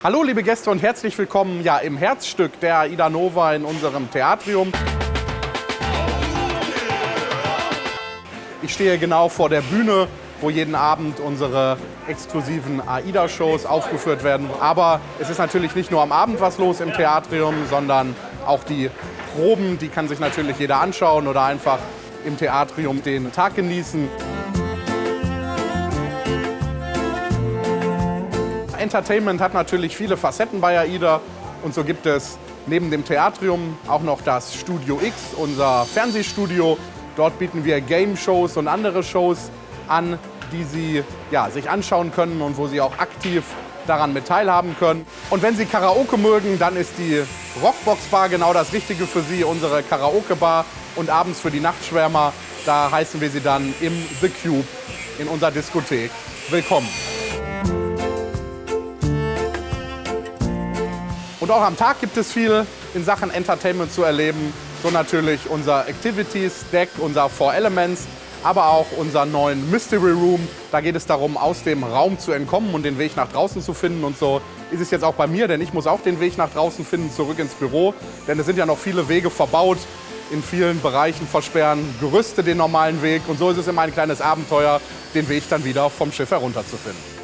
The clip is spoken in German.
Hallo liebe Gäste und herzlich willkommen ja, im Herzstück der Aida Nova in unserem Theatrium. Ich stehe genau vor der Bühne, wo jeden Abend unsere exklusiven AIDA-Shows aufgeführt werden. Aber es ist natürlich nicht nur am Abend was los im Theatrium, sondern auch die Proben, die kann sich natürlich jeder anschauen oder einfach im Theatrium den Tag genießen. Entertainment hat natürlich viele Facetten bei AIDA und so gibt es neben dem Theatrium auch noch das Studio X, unser Fernsehstudio. Dort bieten wir Game-Shows und andere Shows an, die Sie ja, sich anschauen können und wo Sie auch aktiv daran mit teilhaben können. Und wenn Sie Karaoke mögen, dann ist die Rockbox Bar genau das Richtige für Sie, unsere Karaoke Bar. Und abends für die Nachtschwärmer, da heißen wir Sie dann im The Cube in unserer Diskothek. Willkommen! Und auch am Tag gibt es viel in Sachen Entertainment zu erleben. So natürlich unser Activities Deck, unser Four Elements, aber auch unseren neuen Mystery Room. Da geht es darum, aus dem Raum zu entkommen und den Weg nach draußen zu finden. Und so ist es jetzt auch bei mir, denn ich muss auch den Weg nach draußen finden, zurück ins Büro. Denn es sind ja noch viele Wege verbaut. In vielen Bereichen versperren Gerüste den normalen Weg. Und so ist es immer ein kleines Abenteuer, den Weg dann wieder vom Schiff herunterzufinden.